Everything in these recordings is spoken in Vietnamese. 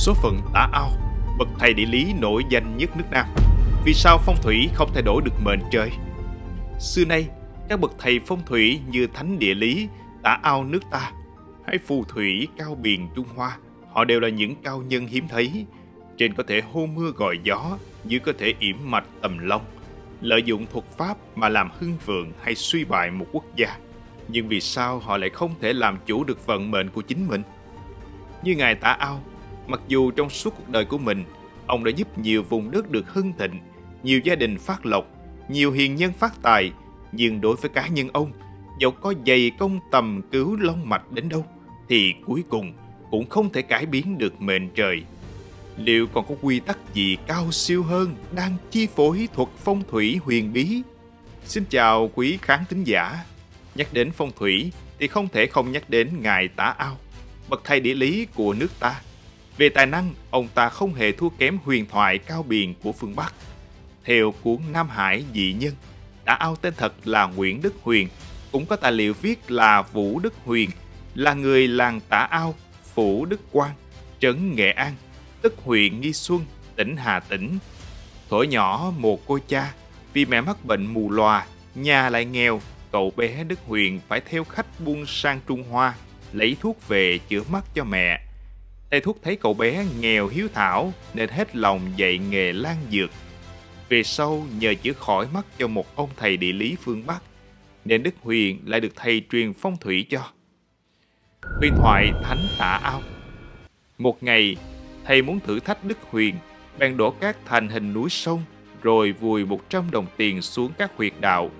Số phận tả ao, bậc thầy địa lý nổi danh nhất nước Nam. Vì sao phong thủy không thay đổi được mệnh trời? Xưa nay, các bậc thầy phong thủy như thánh địa lý, tả ao nước ta hay phù thủy cao biển Trung Hoa, họ đều là những cao nhân hiếm thấy. Trên có thể hô mưa gọi gió, dưới có thể yểm mạch tầm long, lợi dụng thuật pháp mà làm hưng vượng hay suy bại một quốc gia. Nhưng vì sao họ lại không thể làm chủ được vận mệnh của chính mình? Như Ngài Tả Ao, mặc dù trong suốt cuộc đời của mình, ông đã giúp nhiều vùng đất được hưng thịnh, nhiều gia đình phát lộc, nhiều hiền nhân phát tài, nhưng đối với cá nhân ông, dẫu có dày công tầm cứu long mạch đến đâu, thì cuối cùng cũng không thể cải biến được mệnh trời. Liệu còn có quy tắc gì cao siêu hơn đang chi phối thuật phong thủy huyền bí? Xin chào quý khán thính giả. Nhắc đến phong thủy thì không thể không nhắc đến Ngài Tả Ao, bậc thầy địa lý của nước ta. Về tài năng, ông ta không hề thua kém huyền thoại cao biền của phương Bắc. Theo cuốn Nam Hải dị nhân, đã Ao tên thật là Nguyễn Đức Huyền, cũng có tài liệu viết là Vũ Đức Huyền, là người làng Tả Ao, Phủ Đức Quang, trấn Nghệ An, tức huyện Nghi Xuân, tỉnh Hà Tĩnh. thổi nhỏ một cô cha, vì mẹ mắc bệnh mù lòa, nhà lại nghèo, cậu bé Đức Huyền phải theo khách buôn sang Trung Hoa, lấy thuốc về chữa mắt cho mẹ. Thầy thuốc thấy cậu bé nghèo hiếu thảo nên hết lòng dạy nghề lan dược. Về sau nhờ chữa khỏi mắt cho một ông thầy địa lý phương Bắc, nên Đức Huyền lại được thầy truyền phong thủy cho. Huyền thoại Thánh Tạ Ao Một ngày, thầy muốn thử thách Đức Huyền, bèn đổ cát thành hình núi sông, rồi vùi 100 đồng tiền xuống các huyệt đạo.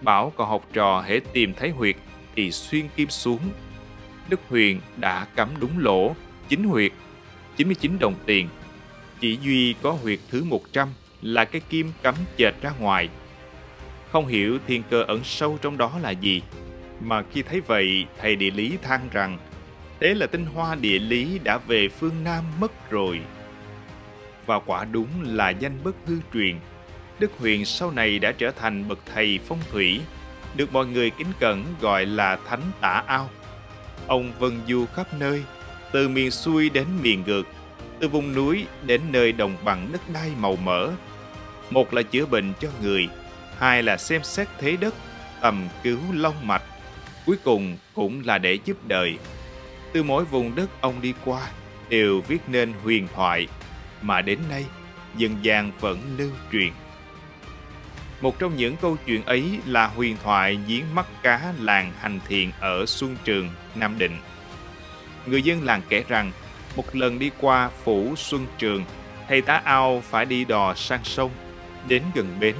Bảo còn học trò hễ tìm thấy huyệt thì xuyên kim xuống. Đức Huyền đã cắm đúng lỗ, chính huyệt, 99 đồng tiền. Chỉ duy có huyệt thứ 100 là cái kim cắm chệch ra ngoài. Không hiểu thiên cơ ẩn sâu trong đó là gì, mà khi thấy vậy thầy địa lý than rằng thế là tinh hoa địa lý đã về phương Nam mất rồi. Và quả đúng là danh bất hư truyền. Đức Huyền sau này đã trở thành bậc thầy phong thủy, được mọi người kính cẩn gọi là Thánh Tả Ao. Ông vân du khắp nơi, từ miền xuôi đến miền ngược, từ vùng núi đến nơi đồng bằng đất đai màu mỡ. Một là chữa bệnh cho người, hai là xem xét thế đất, tầm cứu long mạch, cuối cùng cũng là để giúp đời. Từ mỗi vùng đất ông đi qua đều viết nên huyền thoại mà đến nay dân gian vẫn lưu truyền. Một trong những câu chuyện ấy là huyền thoại giếng mắt cá làng Hành Thiện ở Xuân Trường, Nam Định. Người dân làng kể rằng, một lần đi qua phủ Xuân Trường, thầy tá ao phải đi đò sang sông. Đến gần bến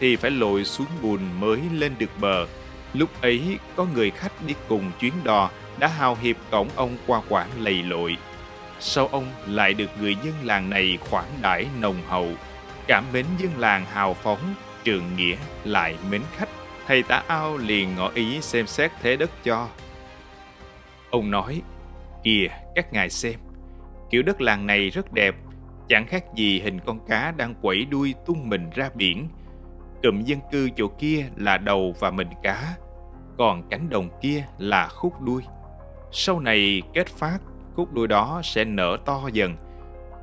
thì phải lội xuống bùn mới lên được bờ. Lúc ấy có người khách đi cùng chuyến đò đã hào hiệp cổng ông qua quãng lầy lội. Sau ông lại được người dân làng này khoản đãi nồng hậu, cảm mến dân làng hào phóng, trường nghĩa lại mến khách. Thầy tá ao liền ngỏ ý xem xét thế đất cho. Ông nói, kìa các ngài xem, kiểu đất làng này rất đẹp, chẳng khác gì hình con cá đang quẩy đuôi tung mình ra biển. Cụm dân cư chỗ kia là đầu và mình cá, còn cánh đồng kia là khúc đuôi. Sau này kết phát, khúc đuôi đó sẽ nở to dần.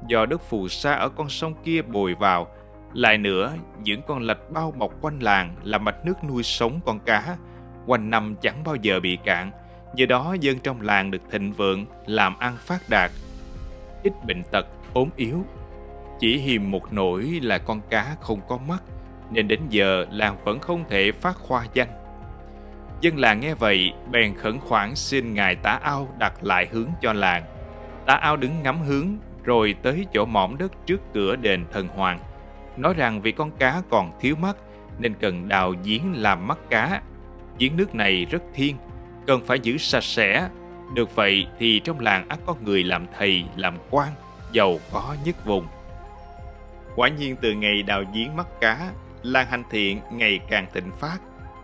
Do đất phù sa ở con sông kia bồi vào, lại nữa những con lạch bao bọc quanh làng là mạch nước nuôi sống con cá, quanh năm chẳng bao giờ bị cạn. Do đó dân trong làng được thịnh vượng, làm ăn phát đạt, ít bệnh tật, ốm yếu. Chỉ hiềm một nỗi là con cá không có mắt, nên đến giờ làng vẫn không thể phát khoa danh. Dân làng nghe vậy, bèn khẩn khoản xin ngài tả ao đặt lại hướng cho làng. Tả ao đứng ngắm hướng, rồi tới chỗ mỏm đất trước cửa đền thần hoàng. Nói rằng vì con cá còn thiếu mắt, nên cần đào giếng làm mắt cá. Giếng nước này rất thiên, cần phải giữ sạch sẽ. Được vậy thì trong làng ắt có người làm thầy, làm quan, giàu có nhất vùng. Quả nhiên từ ngày đào giếng mắt cá, làng hành thiện ngày càng thịnh phát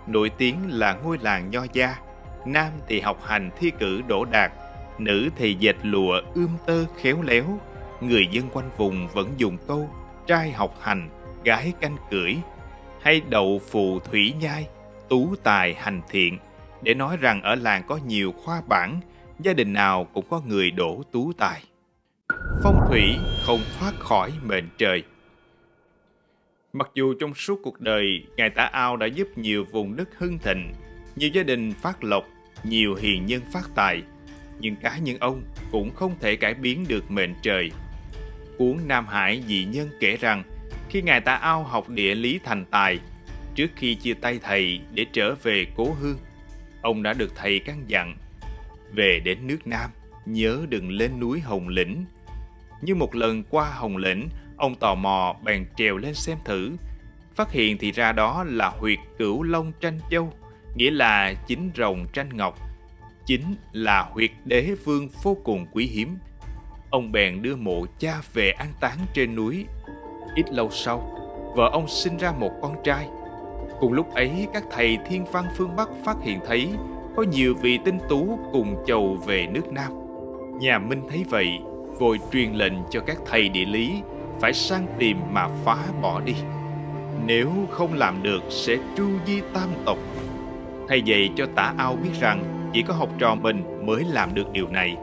nổi tiếng là ngôi làng nho gia. Nam thì học hành thi cử đỗ đạt, nữ thì dệt lụa ươm tơ khéo léo. Người dân quanh vùng vẫn dùng câu trai học hành, gái canh cưỡi, hay đậu phù thủy nhai, tú tài hành thiện, để nói rằng ở làng có nhiều khoa bản, gia đình nào cũng có người đổ tú tài. phong thủy không thoát khỏi mệnh trời. Mặc dù trong suốt cuộc đời, Ngài Tả Ao đã giúp nhiều vùng đất hưng thịnh, nhiều gia đình phát lộc, nhiều hiền nhân phát tài, nhưng cá nhân ông cũng không thể cải biến được mệnh trời. Cuốn Nam Hải dị nhân kể rằng, khi Ngài Tả Ao học địa lý thành tài, trước khi chia tay thầy để trở về cố hương, ông đã được thầy căn dặn về đến nước Nam, nhớ đừng lên núi Hồng Lĩnh. Như một lần qua Hồng Lĩnh, ông tò mò bèn trèo lên xem thử. Phát hiện thì ra đó là huyệt cửu long tranh châu, nghĩa là chính rồng tranh ngọc. Chính là huyệt đế vương vô cùng quý hiếm. Ông bèn đưa mộ cha về an táng trên núi. Ít lâu sau, vợ ông sinh ra một con trai. Cùng lúc ấy, các thầy thiên văn phương Bắc phát hiện thấy có nhiều vị tinh tú cùng chầu về nước Nam. Nhà Minh thấy vậy, vội truyền lệnh cho các thầy địa lý phải sang tìm mà phá bỏ đi. Nếu không làm được sẽ tru di tam tộc. Thầy dạy cho tả ao biết rằng chỉ có học trò mình mới làm được điều này.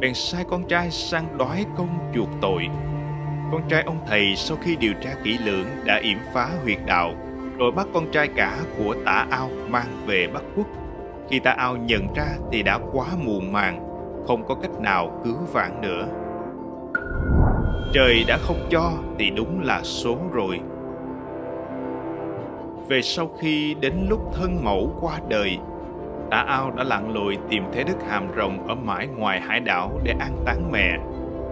Bèn sai con trai sang đói công chuộc tội. Con trai ông thầy sau khi điều tra kỹ lưỡng đã yểm phá huyệt đạo, rồi bắt con trai cả của tả ao mang về Bắc Quốc khi Tả ao nhận ra thì đã quá muộn màng, không có cách nào cứu vãn nữa. Trời đã không cho thì đúng là số rồi. Về sau khi đến lúc thân mẫu qua đời, Tả ao đã lặn lội tìm thế đức hàm rồng ở mãi ngoài hải đảo để an táng mẹ.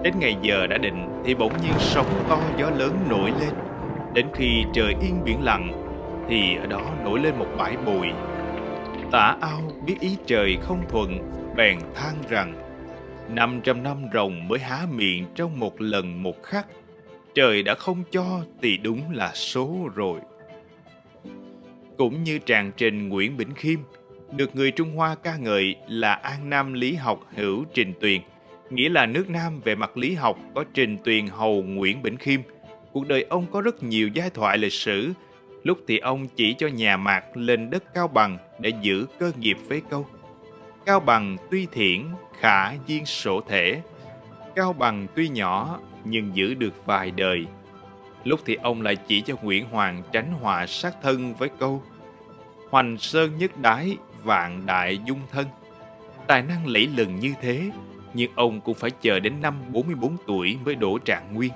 Đến ngày giờ đã định thì bỗng nhiên sóng to gió lớn nổi lên. Đến khi trời yên biển lặng thì ở đó nổi lên một bãi bụi Tả ao biết ý trời không thuận, bèn than rằng năm trăm năm rồng mới há miệng trong một lần một khắc. Trời đã không cho thì đúng là số rồi. Cũng như tràng trình Nguyễn Bỉnh Khiêm, được người Trung Hoa ca ngợi là An Nam lý học hữu trình tuyền, nghĩa là nước Nam về mặt lý học có trình tuyền hầu Nguyễn Bỉnh Khiêm. Cuộc đời ông có rất nhiều giai thoại lịch sử, Lúc thì ông chỉ cho nhà Mạc lên đất Cao Bằng để giữ cơ nghiệp với câu. Cao Bằng tuy thiển, khả duyên sổ thể. Cao Bằng tuy nhỏ, nhưng giữ được vài đời. Lúc thì ông lại chỉ cho Nguyễn Hoàng tránh họa sát thân với câu Hoành sơn nhất đái, vạn đại dung thân. Tài năng lẫy lừng như thế, nhưng ông cũng phải chờ đến năm 44 tuổi mới đổ trạng nguyên.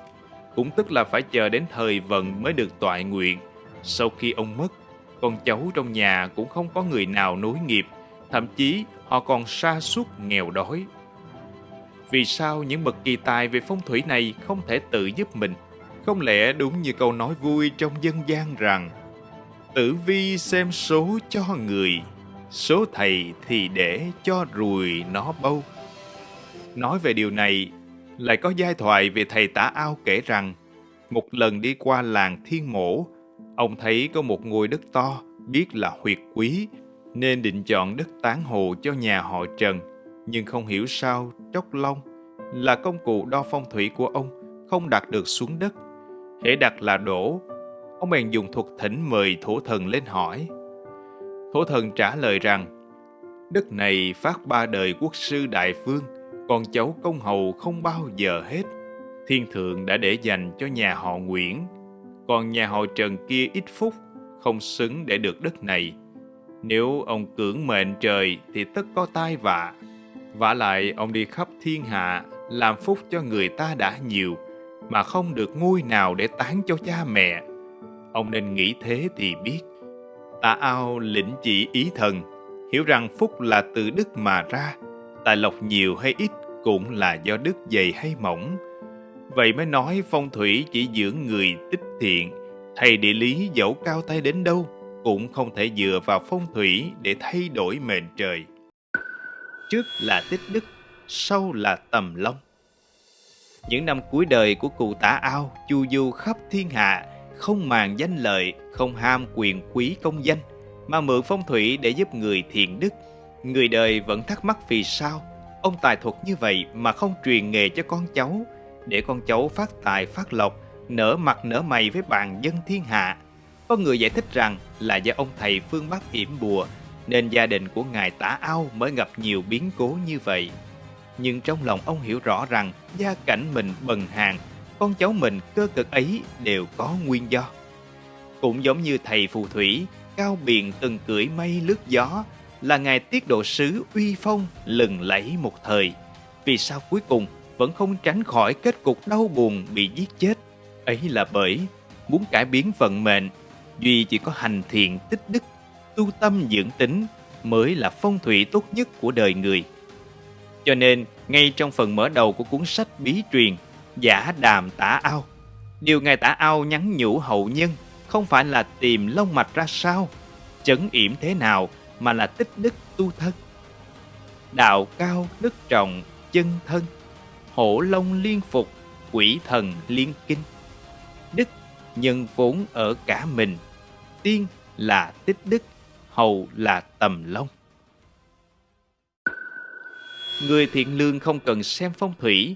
Cũng tức là phải chờ đến thời vận mới được toại nguyện sau khi ông mất, con cháu trong nhà cũng không có người nào nối nghiệp, thậm chí họ còn sa sút nghèo đói. Vì sao những bậc kỳ tài về phong thủy này không thể tự giúp mình? Không lẽ đúng như câu nói vui trong dân gian rằng Tử vi xem số cho người, số thầy thì để cho rùi nó bâu. Nói về điều này, lại có giai thoại về thầy tả ao kể rằng một lần đi qua làng Thiên Mổ, Ông thấy có một ngôi đất to, biết là huyệt quý, nên định chọn đất tán hồ cho nhà họ Trần. Nhưng không hiểu sao Tróc Long là công cụ đo phong thủy của ông không đặt được xuống đất. Hễ đặt là đổ. Ông bèn dùng thuật thỉnh mời thổ thần lên hỏi. Thổ thần trả lời rằng đất này phát ba đời quốc sư đại phương, con cháu công hầu không bao giờ hết. Thiên thượng đã để dành cho nhà họ Nguyễn còn nhà họ Trần kia ít phúc, không xứng để được đất này. Nếu ông cưỡng mệnh trời thì tất có tai vạ. vả lại ông đi khắp thiên hạ, làm phúc cho người ta đã nhiều, mà không được ngôi nào để tán cho cha mẹ. Ông nên nghĩ thế thì biết. Tà ao lĩnh chỉ ý thần, hiểu rằng phúc là từ đức mà ra, tài lộc nhiều hay ít cũng là do đức dày hay mỏng, Vậy mới nói phong thủy chỉ dưỡng người tích thiện, thầy địa lý dẫu cao tay đến đâu cũng không thể dựa vào phong thủy để thay đổi mệnh trời. Trước là tích đức, sau là tầm long. Những năm cuối đời của cụ tả ao chu du khắp thiên hạ, không màng danh lợi, không ham quyền quý công danh, mà mượn phong thủy để giúp người thiện đức. Người đời vẫn thắc mắc vì sao ông tài thuật như vậy mà không truyền nghề cho con cháu, để con cháu phát tài phát lộc, nở mặt nở mày với bàn dân thiên hạ. Có người giải thích rằng là do ông thầy phương Bắc yểm bùa, nên gia đình của ngài tả ao mới gặp nhiều biến cố như vậy. Nhưng trong lòng ông hiểu rõ rằng gia cảnh mình bần hàng, con cháu mình cơ cực ấy đều có nguyên do. Cũng giống như thầy phù thủy, cao biện từng cưỡi mây lướt gió, là ngài tiết độ sứ uy phong lừng lẫy một thời. Vì sao cuối cùng vẫn không tránh khỏi kết cục đau buồn bị giết chết? Ấy là bởi muốn cải biến vận mệnh, duy chỉ có hành thiện tích đức, tu tâm dưỡng tính mới là phong thủy tốt nhất của đời người. Cho nên, ngay trong phần mở đầu của cuốn sách bí truyền, giả đàm tả ao, điều ngài tả ao nhắn nhủ hậu nhân không phải là tìm lông mạch ra sao, chấn yểm thế nào mà là tích đức tu thân. Đạo cao đức trọng chân thân, hổ long liên phục, quỷ thần liên kinh. Đức nhân vốn ở cả mình, tiên là tích đức, hầu là tầm long. Người thiện lương không cần xem phong thủy.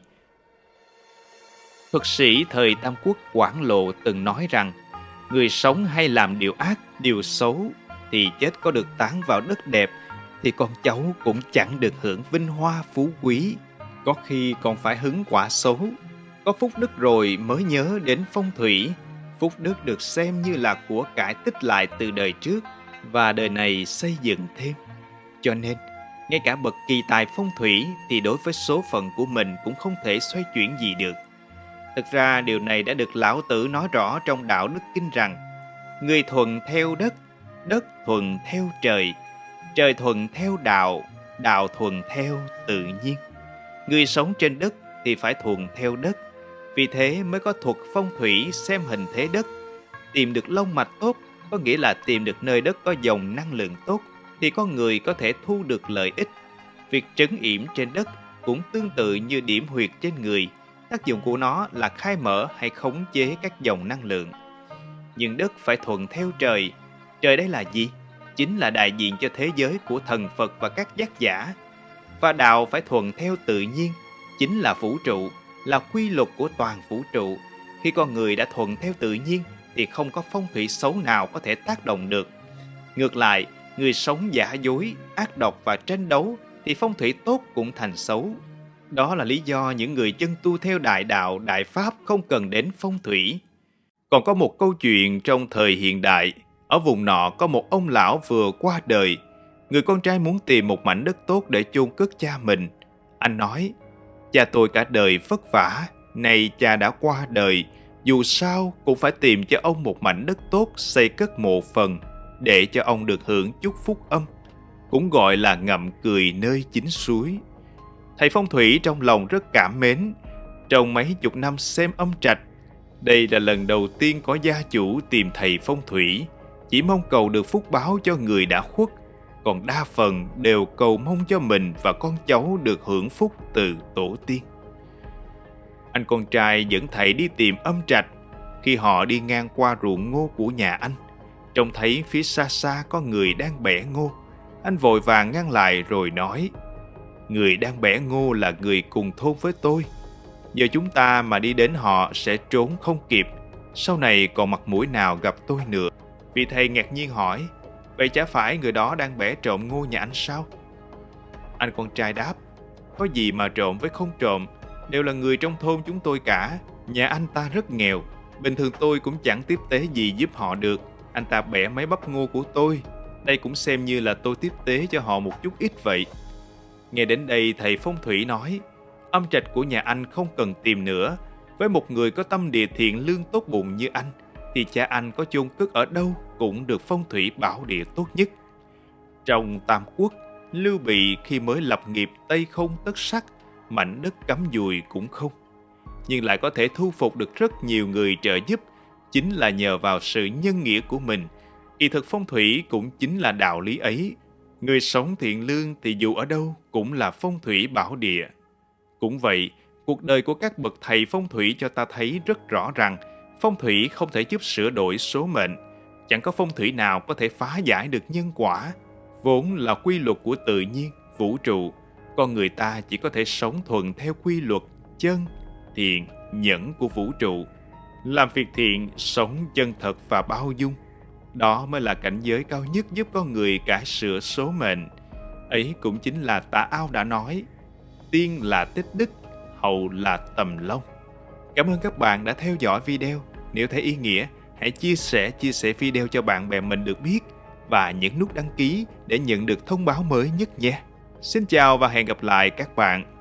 Thuật sĩ thời Tam Quốc Quảng Lộ từng nói rằng người sống hay làm điều ác, điều xấu thì chết có được tán vào đất đẹp thì con cháu cũng chẳng được hưởng vinh hoa phú quý. Có khi còn phải hứng quả xấu. Có phúc đức rồi mới nhớ đến phong thủy. Phúc đức được xem như là của cải tích lại từ đời trước và đời này xây dựng thêm. Cho nên, ngay cả bậc kỳ tài phong thủy thì đối với số phận của mình cũng không thể xoay chuyển gì được. Thực ra điều này đã được lão tử nói rõ trong đạo đức kinh rằng Người thuận theo đất, đất thuận theo trời, trời thuận theo đạo, đạo thuận theo tự nhiên. Người sống trên đất thì phải thuận theo đất, vì thế mới có thuật phong thủy xem hình thế đất. Tìm được lông mạch tốt có nghĩa là tìm được nơi đất có dòng năng lượng tốt thì con người có thể thu được lợi ích. Việc trấn yểm trên đất cũng tương tự như điểm huyệt trên người – Tác dụng của nó là khai mở hay khống chế các dòng năng lượng. Nhưng đất phải thuận theo trời. Trời đây là gì? Chính là đại diện cho thế giới của thần Phật và các giác giả. Và đạo phải thuận theo tự nhiên, chính là vũ trụ, là quy luật của toàn vũ trụ. Khi con người đã thuận theo tự nhiên thì không có phong thủy xấu nào có thể tác động được. Ngược lại, người sống giả dối, ác độc và tranh đấu thì phong thủy tốt cũng thành xấu, đó là lý do những người chân tu theo đại đạo, đại pháp không cần đến phong thủy. Còn có một câu chuyện trong thời hiện đại, ở vùng nọ có một ông lão vừa qua đời. Người con trai muốn tìm một mảnh đất tốt để chôn cất cha mình. Anh nói, cha tôi cả đời vất vả, nay cha đã qua đời, dù sao cũng phải tìm cho ông một mảnh đất tốt xây cất mộ phần để cho ông được hưởng chút phúc âm, cũng gọi là ngậm cười nơi chính suối. Thầy phong thủy trong lòng rất cảm mến. Trong mấy chục năm xem âm trạch, đây là lần đầu tiên có gia chủ tìm thầy phong thủy, chỉ mong cầu được phúc báo cho người đã khuất, còn đa phần đều cầu mong cho mình và con cháu được hưởng phúc từ tổ tiên. Anh con trai dẫn thầy đi tìm âm trạch. Khi họ đi ngang qua ruộng ngô của nhà anh, trông thấy phía xa xa có người đang bẻ ngô. Anh vội vàng ngăn lại rồi nói – người đang bẻ ngô là người cùng thôn với tôi. Giờ chúng ta mà đi đến họ sẽ trốn không kịp, sau này còn mặt mũi nào gặp tôi nữa. Vì thầy ngạc nhiên hỏi, vậy chả phải người đó đang bẻ trộm ngô nhà anh sao? Anh con trai đáp, có gì mà trộm với không trộm, đều là người trong thôn chúng tôi cả. Nhà anh ta rất nghèo, bình thường tôi cũng chẳng tiếp tế gì giúp họ được. Anh ta bẻ mấy bắp ngô của tôi, đây cũng xem như là tôi tiếp tế cho họ một chút ít vậy. Nghe đến đây thầy phong thủy nói, âm trạch của nhà anh không cần tìm nữa. Với một người có tâm địa thiện lương tốt bụng như anh, thì cha anh có chôn cất ở đâu cũng được phong thủy bảo địa tốt nhất. Trong Tam Quốc, Lưu Bị khi mới lập nghiệp Tây không tất sắc, mảnh đất cắm dùi cũng không. Nhưng lại có thể thu phục được rất nhiều người trợ giúp, chính là nhờ vào sự nhân nghĩa của mình. Kỳ thực phong thủy cũng chính là đạo lý ấy, Người sống thiện lương thì dù ở đâu cũng là phong thủy bảo địa. Cũng vậy, cuộc đời của các bậc thầy phong thủy cho ta thấy rất rõ rằng phong thủy không thể giúp sửa đổi số mệnh. Chẳng có phong thủy nào có thể phá giải được nhân quả. Vốn là quy luật của tự nhiên, vũ trụ. Con người ta chỉ có thể sống thuận theo quy luật chân, thiện, nhẫn của vũ trụ. Làm việc thiện, sống chân thật và bao dung đó mới là cảnh giới cao nhất giúp con người cải sửa số mệnh. Ấy cũng chính là tà ao đã nói, tiên là tích đức, hậu là tầm long. Cảm ơn các bạn đã theo dõi video. Nếu thấy ý nghĩa, hãy chia sẻ chia sẻ video cho bạn bè mình được biết và nhấn nút đăng ký để nhận được thông báo mới nhất nhé. Xin chào và hẹn gặp lại các bạn